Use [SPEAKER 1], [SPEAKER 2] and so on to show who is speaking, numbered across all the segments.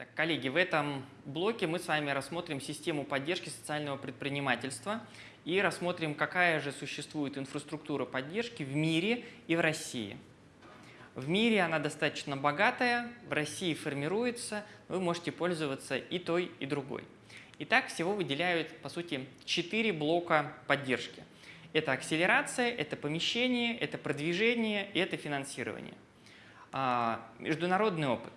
[SPEAKER 1] Так, коллеги, в этом блоке мы с вами рассмотрим систему поддержки социального предпринимательства и рассмотрим, какая же существует инфраструктура поддержки в мире и в России. В мире она достаточно богатая, в России формируется, вы можете пользоваться и той, и другой. Итак, всего выделяют, по сути, четыре блока поддержки. Это акселерация, это помещение, это продвижение и это финансирование. А, международный опыт.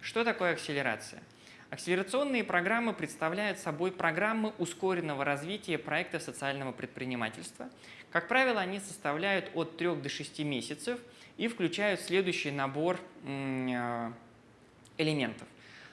[SPEAKER 1] Что такое акселерация? Акселерационные программы представляют собой программы ускоренного развития проектов социального предпринимательства. Как правило, они составляют от 3 до 6 месяцев и включают следующий набор а, элементов.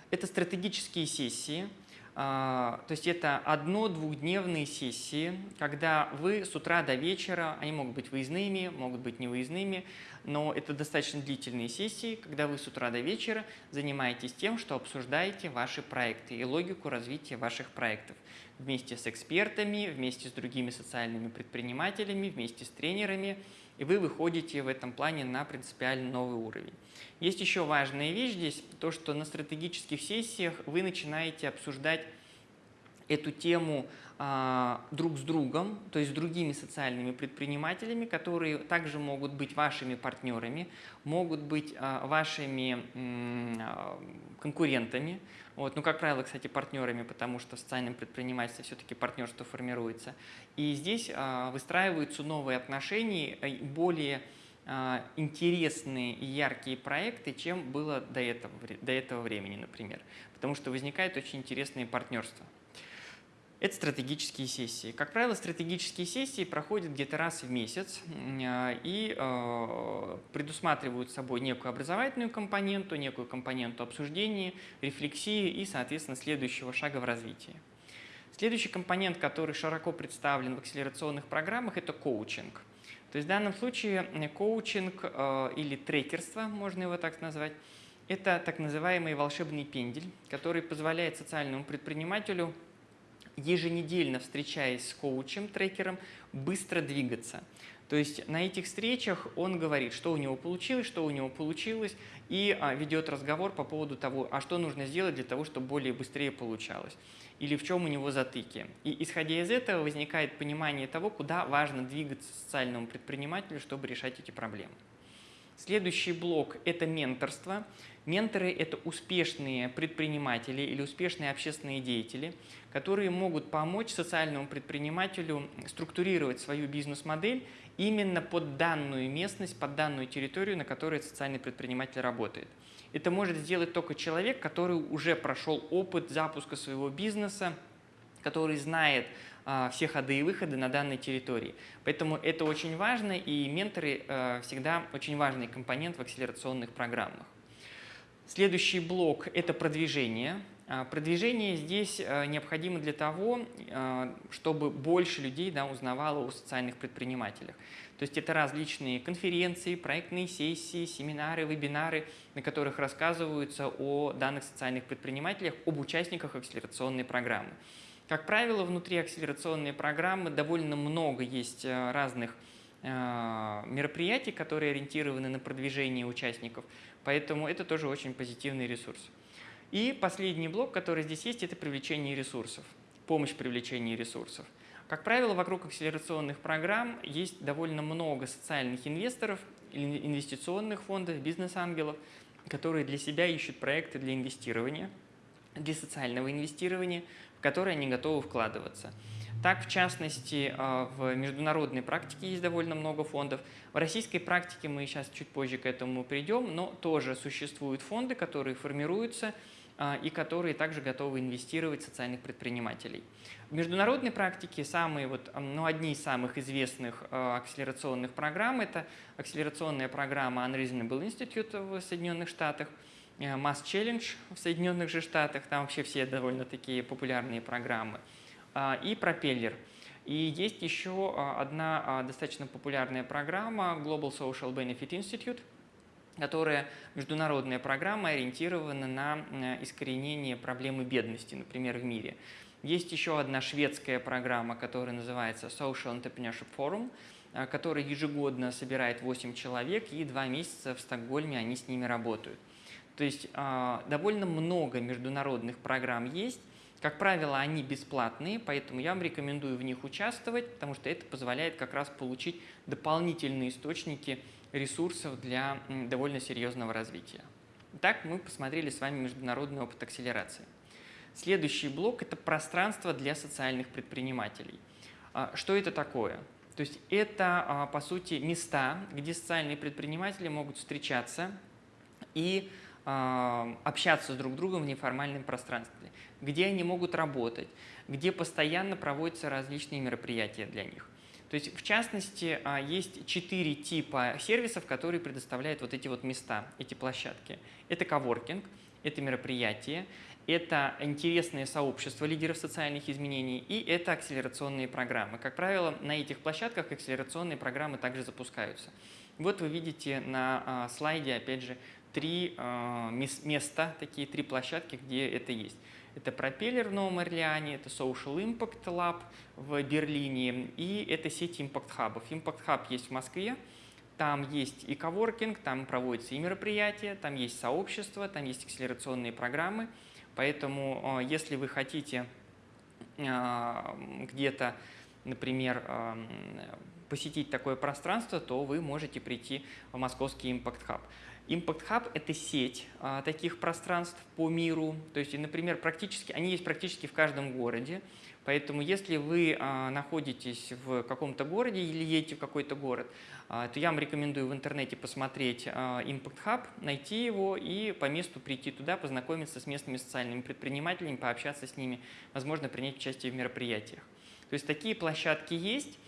[SPEAKER 1] Это стратегические сессии, то есть это одно-двухдневные сессии, когда вы с утра до вечера, они могут быть выездными, могут быть невыездными, но это достаточно длительные сессии, когда вы с утра до вечера занимаетесь тем, что обсуждаете ваши проекты и логику развития ваших проектов. Вместе с экспертами, вместе с другими социальными предпринимателями, вместе с тренерами, и вы выходите в этом плане на принципиально новый уровень. Есть еще важная вещь здесь, то, что на стратегических сессиях вы начинаете обсуждать эту тему а, друг с другом, то есть с другими социальными предпринимателями, которые также могут быть вашими партнерами, могут быть а, вашими а, конкурентами, вот, ну, как правило, кстати, партнерами, потому что в социальном все-таки партнерство формируется. И здесь выстраиваются новые отношения, более интересные и яркие проекты, чем было до этого, до этого времени, например. Потому что возникает очень интересные партнерства. Это стратегические сессии. Как правило, стратегические сессии проходят где-то раз в месяц а, и э, предусматривают собой некую образовательную компоненту, некую компоненту обсуждения, рефлексии и, соответственно, следующего шага в развитии. Следующий компонент, который широко представлен в акселерационных программах, это коучинг. То есть в данном случае коучинг э, или трекерство, можно его так назвать, это так называемый волшебный пендель, который позволяет социальному предпринимателю еженедельно встречаясь с коучем, трекером, быстро двигаться. То есть на этих встречах он говорит, что у него получилось, что у него получилось, и а, ведет разговор по поводу того, а что нужно сделать для того, чтобы более быстрее получалось, или в чем у него затыки. И исходя из этого возникает понимание того, куда важно двигаться социальному предпринимателю, чтобы решать эти проблемы. Следующий блок – это менторство. Менторы – это успешные предприниматели или успешные общественные деятели, которые могут помочь социальному предпринимателю структурировать свою бизнес-модель именно под данную местность, под данную территорию, на которой социальный предприниматель работает. Это может сделать только человек, который уже прошел опыт запуска своего бизнеса, который знает все ходы и выходы на данной территории. Поэтому это очень важно, и менторы а, всегда очень важный компонент в акселерационных программах. Следующий блок – это продвижение. А, продвижение здесь а, необходимо для того, а, чтобы больше людей да, узнавало о социальных предпринимателях. То есть это различные конференции, проектные сессии, семинары, вебинары, на которых рассказываются о данных социальных предпринимателях, об участниках акселерационной программы. Как правило, внутри акселерационной программы довольно много есть разных мероприятий, которые ориентированы на продвижение участников. Поэтому это тоже очень позитивный ресурс. И последний блок, который здесь есть, это привлечение ресурсов, помощь в привлечении ресурсов. Как правило, вокруг акселерационных программ есть довольно много социальных инвесторов, инвестиционных фондов, бизнес-ангелов, которые для себя ищут проекты для инвестирования, для социального инвестирования, которые они готовы вкладываться. Так, в частности, а, в международной практике есть довольно много фондов. В российской практике мы сейчас чуть позже к этому придем, но тоже существуют фонды, которые формируются а, и которые также готовы инвестировать в социальных предпринимателей. В международной практике самые, вот, ну, одни из самых известных акселерационных программ – это акселерационная программа Unreasonable Institute в Соединенных Штатах, э, Mass Challenge в Соединенных же Штатах, там вообще все довольно такие популярные программы – а, и пропеллер. И есть еще а, одна а, достаточно популярная программа Global Social Benefit Institute, которая международная программа, ориентирована на искоренение проблемы бедности, например, в мире. Есть еще одна шведская программа, которая называется Social Entrepreneurship Forum, которая ежегодно собирает 8 человек, и два месяца в Стокгольме они с ними работают. То есть а, довольно много международных программ есть. Как правило, они бесплатные, поэтому я вам рекомендую в них участвовать, потому что это позволяет как раз получить дополнительные источники ресурсов для довольно серьезного развития. Так мы посмотрели с вами международный опыт акселерации. Следующий блок – это пространство для социальных предпринимателей. А, что это такое? То есть это, а, по сути, места, где социальные предприниматели могут встречаться и а, общаться с друг другом в неформальном пространстве, где они могут работать, где постоянно проводятся различные мероприятия для них. То есть, в частности, есть четыре типа сервисов, которые предоставляют вот эти вот места, эти площадки. Это коворкинг, это мероприятие, это интересные сообщества лидеров социальных изменений и это акселерационные программы. Как правило, на этих площадках акселерационные программы также запускаются. Вот вы видите на а, слайде, опять же, три а, места, такие три площадки, где это есть. Это пропеллер в Новом Орлеане, это Social Impact Lab в Берлине и это сеть Impact Hub. Impact Hub есть в Москве, там есть и коворкинг, там проводятся и мероприятия, там есть сообщество, там есть акселерационные программы. Поэтому а, если вы хотите а, где-то, например, посетить такое пространство, то вы можете прийти в московский Impact Hub. Impact Hub – это сеть а, таких пространств по миру. То есть, например, практически, они есть практически в каждом городе. Поэтому если вы а, находитесь в каком-то городе или едете в какой-то город, а, то я вам рекомендую в интернете посмотреть а, Impact Hub, найти его и по месту прийти туда, познакомиться с местными социальными предпринимателями, пообщаться с ними, возможно, принять участие в мероприятиях. То есть такие площадки есть.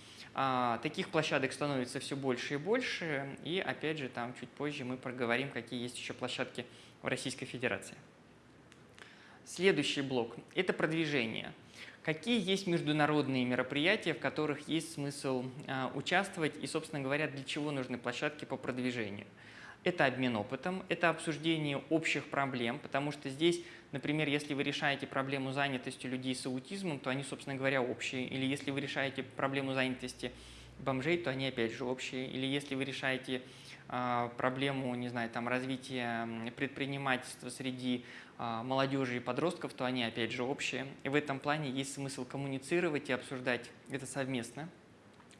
[SPEAKER 1] Таких площадок становится все больше и больше. И опять же, там чуть позже мы проговорим, какие есть еще площадки в Российской Федерации. Следующий блок – это продвижение. Какие есть международные мероприятия, в которых есть смысл а, участвовать и, собственно говоря, для чего нужны площадки по продвижению? Это обмен опытом, это обсуждение общих проблем, потому что здесь, например, если вы решаете проблему занятости людей с аутизмом, то они, собственно говоря, общие. Или если вы решаете проблему занятости бомжей, то они опять же общие. Или если вы решаете э, проблему, не знаю, там, развития предпринимательства среди а, молодежи и подростков, то они опять же общие. И в этом плане есть смысл коммуницировать и обсуждать это совместно.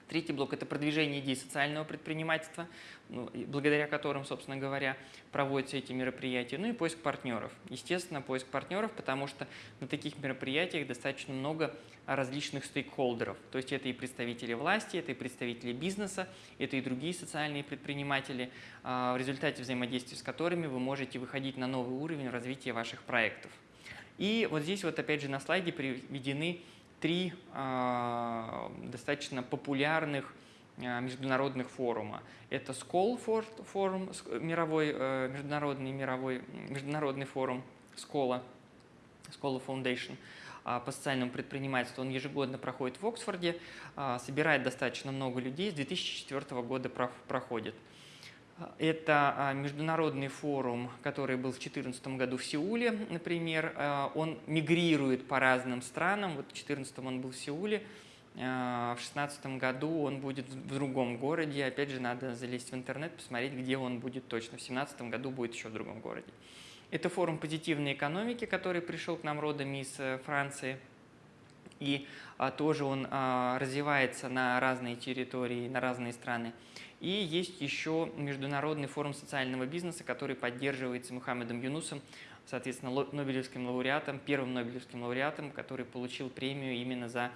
[SPEAKER 1] Третий блок – это продвижение идей социального предпринимательства, ну, благодаря которым, собственно говоря, проводятся эти мероприятия. Ну и поиск партнеров. Естественно, поиск партнеров, потому что на таких мероприятиях достаточно много различных стейкхолдеров. То есть это и представители власти, это и представители бизнеса, это и другие социальные предприниматели, а, в результате взаимодействия с которыми вы можете выходить на новый уровень развития ваших проектов. И вот здесь вот опять же на слайде приведены три э, достаточно популярных э, международных форума. Это SCOL форум, мировой, э, международный, мировой, международный форум SCOLA, SCOLA Foundation по социальному предпринимательству. Он ежегодно проходит в Оксфорде, собирает достаточно много людей, с 2004 года проходит. Это а, международный форум, который был в 2014 году в Сеуле, например. А, он мигрирует по разным странам. Вот в 2014 он был в Сеуле, а, в 2016 году он будет в другом городе. Опять же, надо залезть в интернет, посмотреть, где он будет точно. В 2017 году будет еще в другом городе. Это форум позитивной экономики, который пришел к нам родом из э, Франции. И тоже он развивается на разные территории, на разные страны. И есть еще Международный форум социального бизнеса, который поддерживается Мухаммедом Юнусом, соответственно, Нобелевским лауреатом, первым Нобелевским лауреатом, который получил премию именно за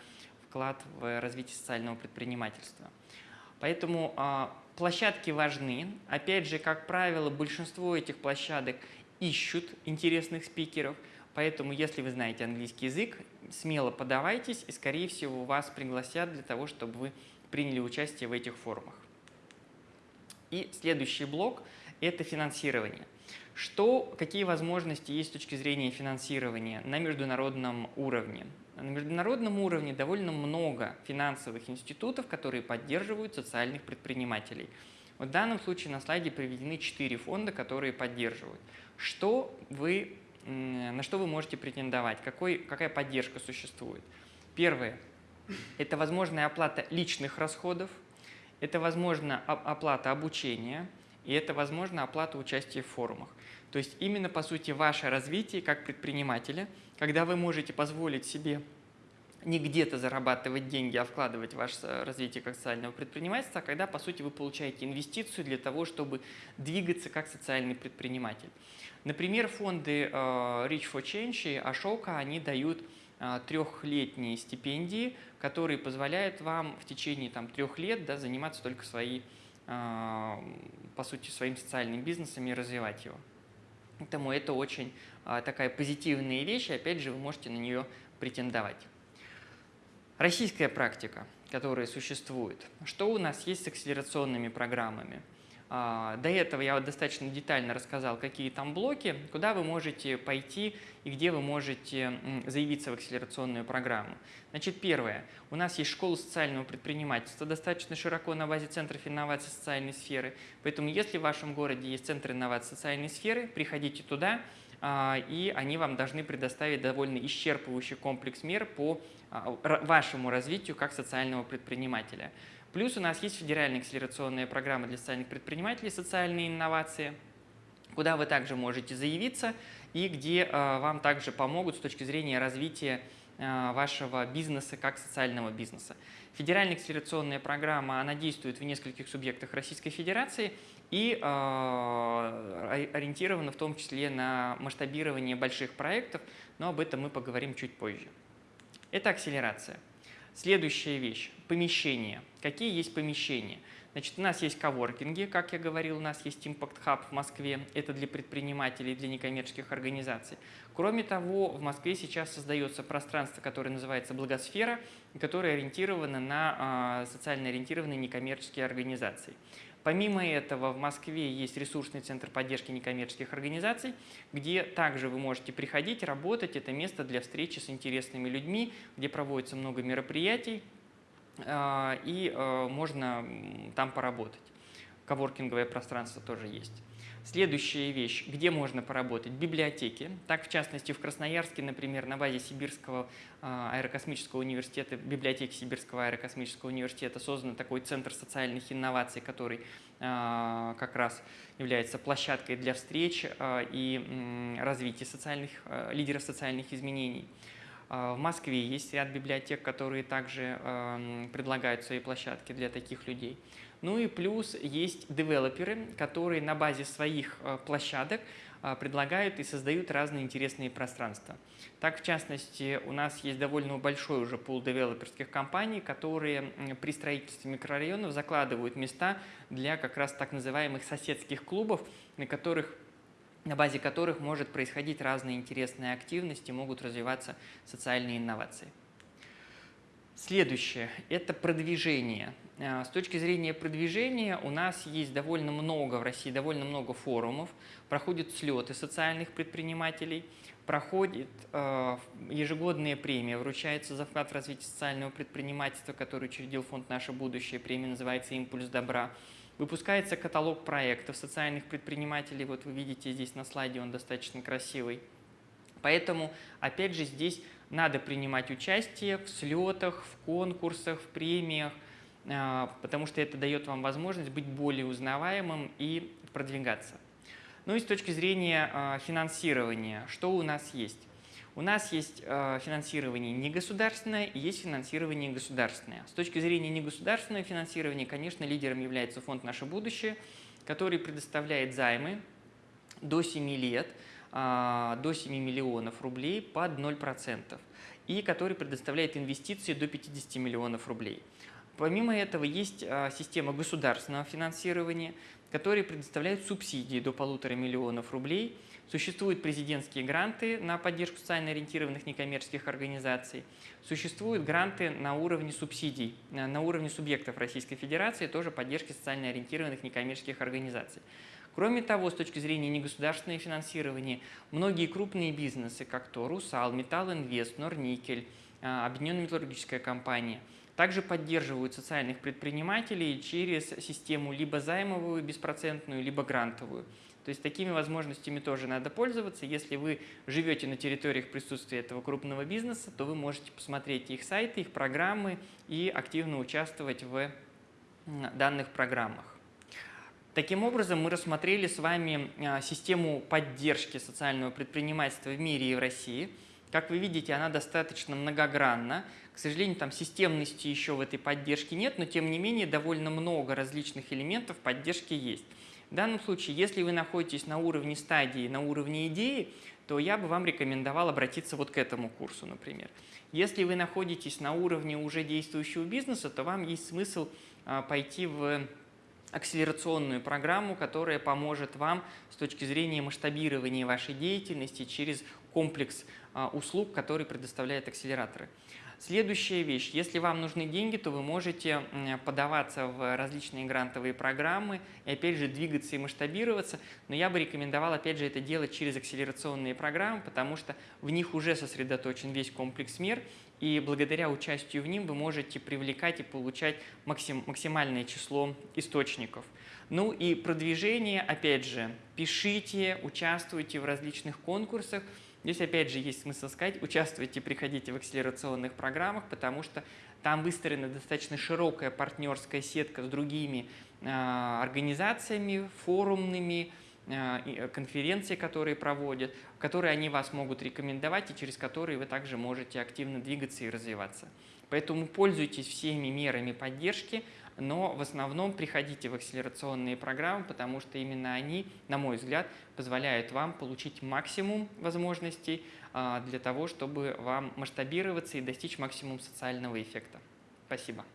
[SPEAKER 1] вклад в развитие социального предпринимательства. Поэтому а, площадки важны. Опять же, как правило, большинство этих площадок ищут интересных спикеров, поэтому если вы знаете английский язык, смело подавайтесь, и, скорее всего, вас пригласят для того, чтобы вы приняли участие в этих форумах. И следующий блок – это финансирование. Что, какие возможности есть с точки зрения финансирования на международном уровне? На международном уровне довольно много финансовых институтов, которые поддерживают социальных предпринимателей. В данном случае на слайде приведены четыре фонда, которые поддерживают. Что вы, на что вы можете претендовать? Какой, какая поддержка существует? Первое – это возможная оплата личных расходов – это, возможно, оплата обучения, и это, возможно, оплата участия в форумах. То есть именно, по сути, ваше развитие как предпринимателя, когда вы можете позволить себе не где-то зарабатывать деньги, а вкладывать в ваше развитие как социального предпринимательства, а когда, по сути, вы получаете инвестицию для того, чтобы двигаться как социальный предприниматель. Например, фонды э, Rich for Change и Ashoka, они дают трехлетние стипендии, которые позволяют вам в течение там, трех лет да, заниматься только своей, э, по сути, своим социальным бизнесом и развивать его. Поэтому это очень такая позитивная вещь, и опять же вы можете на нее претендовать. Российская практика, которая существует. Что у нас есть с акселерационными программами? А, до этого я достаточно детально рассказал, какие там блоки, куда вы можете пойти и где вы можете заявиться в акселерационную программу. Значит, первое. У нас есть школа социального предпринимательства, достаточно широко на базе Центров инноваций социальной сферы. Поэтому, если в вашем городе есть Центр инноваций социальной сферы, приходите туда, а, и они вам должны предоставить довольно исчерпывающий комплекс мер по а, вашему развитию как социального предпринимателя. Плюс у нас есть федеральная акселерационная программа для социальных предпринимателей «Социальные инновации», куда вы также можете заявиться и где а, вам также помогут с точки зрения развития а, вашего бизнеса как социального бизнеса. Федеральная акселерационная программа, она действует в нескольких субъектах Российской Федерации и ориентирована в том числе на масштабирование больших проектов, но об этом мы поговорим чуть позже. Это акселерация. Следующая вещь – помещение. Какие есть помещения? Значит, у нас есть коворкинги, как я говорил, у нас есть Impact Hub в Москве, это для предпринимателей, для некоммерческих организаций. Кроме того, в Москве сейчас создается пространство, которое называется «Благосфера», которое ориентировано на э, социально ориентированные некоммерческие организации. Помимо этого, в Москве есть ресурсный центр поддержки некоммерческих организаций, где также вы можете приходить, работать. Это место для встречи с интересными людьми, где проводится много мероприятий, а, и а, можно там поработать. Коворкинговое пространство тоже есть. Следующая вещь, где можно поработать? Библиотеки. Так, в частности, в Красноярске, например, на базе Сибирского а, аэрокосмического университета, библиотеки Сибирского аэрокосмического университета создан такой центр социальных инноваций, который а, как раз является площадкой для встреч а, и развития социальных, лидеров социальных изменений. В Москве есть ряд библиотек, которые также предлагают свои площадки для таких людей. Ну и плюс есть девелоперы, которые на базе своих э, площадок э, предлагают и создают разные интересные пространства. Так, в частности, у нас есть довольно большой уже пул девелоперских компаний, которые при строительстве микрорайонов закладывают места для как раз так называемых соседских клубов, на которых на базе которых может происходить разные интересные активности, могут развиваться социальные инновации. Следующее – это продвижение. Э, с точки зрения продвижения у нас есть довольно много в России, довольно много форумов, проходят слеты социальных предпринимателей, проходит э, ежегодная премия, вручается за вклад в развитие социального предпринимательства, который учредил фонд «Наше будущее», премия называется «Импульс добра». Выпускается каталог проектов социальных предпринимателей, вот вы видите здесь на слайде, он достаточно красивый. Поэтому, опять же, здесь надо принимать участие в слетах, в конкурсах, в премиях, а, потому что это дает вам возможность быть более узнаваемым и продвигаться. Ну и с точки зрения а, финансирования, что у нас есть? У нас есть а, финансирование негосударственное и есть финансирование государственное. С точки зрения негосударственного финансирования, конечно, лидером является фонд «Наше будущее», который предоставляет займы до 7 лет – а, до 7 миллионов рублей под 0% и который предоставляет инвестиции до 50 миллионов рублей. Помимо этого есть а, система государственного финансирования, которая предоставляет субсидии до полутора миллионов рублей. Существуют президентские гранты на поддержку социально ориентированных некоммерческих организаций. Существуют гранты на уровне субсидий, на уровне субъектов Российской Федерации, тоже поддержки социально ориентированных некоммерческих организаций. Кроме того, с точки зрения негосударственного финансирования, многие крупные бизнесы, как то Русал, Металл Инвест, Норникель, а, Объединенная металлургическая компания, также поддерживают социальных предпринимателей через систему либо займовую, беспроцентную, либо грантовую. То есть такими возможностями тоже надо пользоваться. Если вы живете на территориях присутствия этого крупного бизнеса, то вы можете посмотреть их сайты, их программы и активно участвовать в данных программах. Таким образом, мы рассмотрели с вами а, систему поддержки социального предпринимательства в мире и в России. Как вы видите, она достаточно многогранна. К сожалению, там системности еще в этой поддержке нет, но тем не менее довольно много различных элементов поддержки есть. В данном случае, если вы находитесь на уровне стадии, на уровне идеи, то я бы вам рекомендовал обратиться вот к этому курсу, например. Если вы находитесь на уровне уже действующего бизнеса, то вам есть смысл а, пойти в акселерационную программу, которая поможет вам с точки зрения масштабирования вашей деятельности через комплекс а, услуг, который предоставляют акселераторы. Следующая вещь. Если вам нужны деньги, то вы можете подаваться в различные грантовые программы и опять же двигаться и масштабироваться. Но я бы рекомендовал опять же это делать через акселерационные программы, потому что в них уже сосредоточен весь комплекс мер, и благодаря участию в ним вы можете привлекать и получать максим, максимальное число источников. Ну и продвижение, опять же, пишите, участвуйте в различных конкурсах. Здесь опять же есть смысл сказать, участвуйте, приходите в акселерационных программах, потому что там выстроена достаточно широкая партнерская сетка с другими э, организациями, форумными, Э, э, конференции, которые проводят, которые они вас могут рекомендовать и через которые вы также можете активно двигаться и развиваться. Поэтому пользуйтесь всеми мерами поддержки, но в основном приходите в акселерационные программы, потому что именно они, на мой взгляд, позволяют вам получить максимум возможностей э, для того, чтобы вам масштабироваться и достичь максимум социального эффекта. Спасибо.